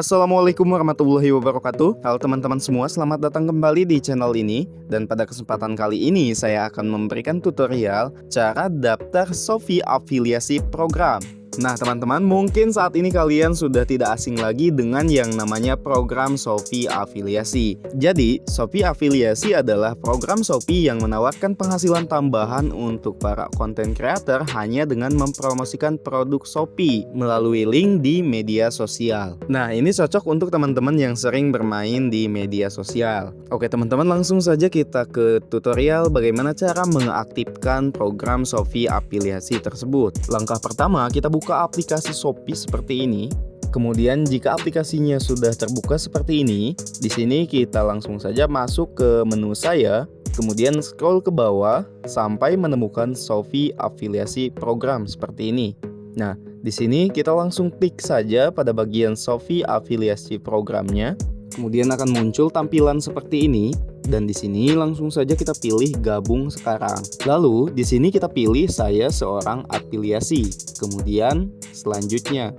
Assalamualaikum warahmatullahi wabarakatuh. Halo teman-teman semua selamat datang kembali di channel ini. Dan pada kesempatan kali ini saya akan memberikan tutorial Cara daftar Sofi afiliasi program Nah teman-teman mungkin saat ini kalian sudah tidak asing lagi dengan yang namanya program Shopee Afiliasi. Jadi Shopee Afiliasi adalah program Shopee yang menawarkan penghasilan tambahan untuk para konten creator hanya dengan mempromosikan produk Shopee melalui link di media sosial. Nah ini cocok untuk teman-teman yang sering bermain di media sosial. Oke teman-teman langsung saja kita ke tutorial bagaimana cara mengaktifkan program Shopee Afiliasi tersebut. Langkah pertama kita buka buka aplikasi Shopee seperti ini. Kemudian jika aplikasinya sudah terbuka seperti ini, di sini kita langsung saja masuk ke menu saya, kemudian scroll ke bawah sampai menemukan Shopee afiliasi program seperti ini. Nah, di sini kita langsung klik saja pada bagian Shopee afiliasi programnya. Kemudian akan muncul tampilan seperti ini dan di sini langsung saja kita pilih gabung sekarang. Lalu di sini kita pilih saya seorang afiliasi. Kemudian selanjutnya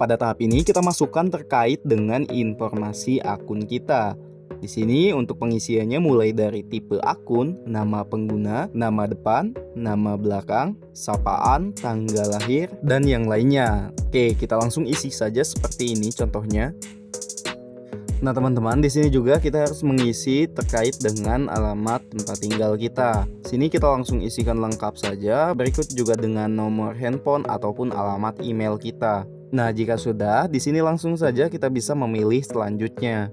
pada tahap ini kita masukkan terkait dengan informasi akun kita. Di sini untuk pengisiannya mulai dari tipe akun, nama pengguna, nama depan, nama belakang, sapaan, tanggal lahir, dan yang lainnya. Oke, kita langsung isi saja seperti ini contohnya. Nah teman-teman di sini juga kita harus mengisi terkait dengan alamat tempat tinggal kita. Sini kita langsung isikan lengkap saja. Berikut juga dengan nomor handphone ataupun alamat email kita. Nah jika sudah, di sini langsung saja kita bisa memilih selanjutnya.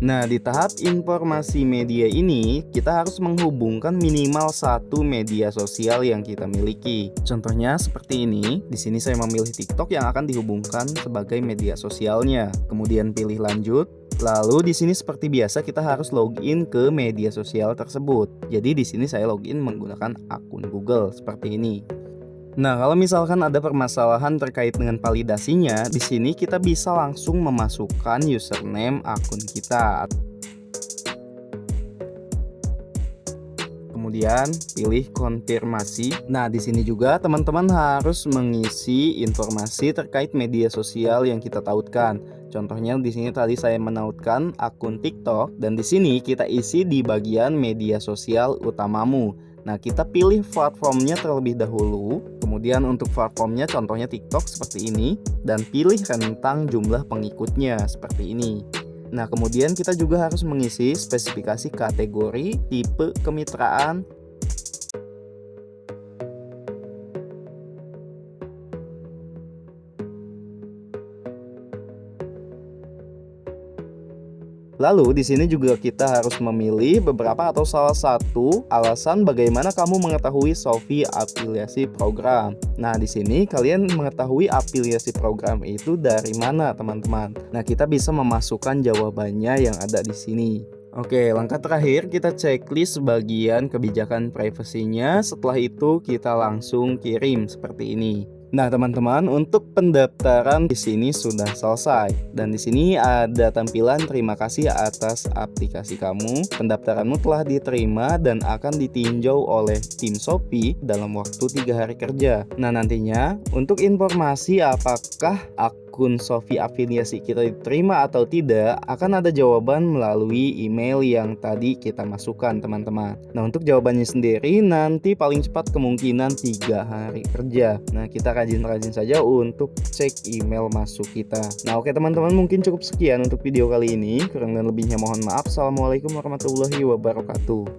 Nah, di tahap informasi media ini, kita harus menghubungkan minimal satu media sosial yang kita miliki. Contohnya seperti ini. Di sini saya memilih TikTok yang akan dihubungkan sebagai media sosialnya. Kemudian pilih lanjut. Lalu di sini seperti biasa kita harus login ke media sosial tersebut. Jadi di sini saya login menggunakan akun Google seperti ini. Nah, kalau misalkan ada permasalahan terkait dengan validasinya, di sini kita bisa langsung memasukkan username akun kita. Kemudian pilih konfirmasi. Nah, di sini juga teman-teman harus mengisi informasi terkait media sosial yang kita tautkan. Contohnya di sini tadi saya menautkan akun TikTok dan di sini kita isi di bagian media sosial utamamu. Nah, kita pilih platformnya terlebih dahulu. Kemudian untuk platformnya contohnya TikTok seperti ini dan pilih rentang jumlah pengikutnya seperti ini. Nah, kemudian kita juga harus mengisi spesifikasi kategori, tipe kemitraan, Lalu di sini juga kita harus memilih beberapa atau salah satu alasan bagaimana kamu mengetahui Sofi afiliasi program. Nah, di sini kalian mengetahui afiliasi program itu dari mana, teman-teman. Nah, kita bisa memasukkan jawabannya yang ada di sini. Oke, langkah terakhir kita checklist bagian kebijakan privasinya. Setelah itu kita langsung kirim seperti ini. Nah, teman-teman, untuk pendaftaran di sini sudah selesai dan di sini ada tampilan terima kasih atas aplikasi kamu. Pendaftaranmu telah diterima dan akan ditinjau oleh tim Shopee dalam waktu tiga hari kerja. Nah, nantinya untuk informasi apakah aku akun Sofi afiliasi kita diterima atau tidak akan ada jawaban melalui email yang tadi kita masukkan teman-teman. Nah untuk jawabannya sendiri nanti paling cepat kemungkinan tiga hari kerja. Nah kita rajin-rajin saja untuk cek email masuk kita. Nah oke teman-teman mungkin cukup sekian untuk video kali ini. Kurang dan lebihnya mohon maaf. Assalamualaikum warahmatullahi wabarakatuh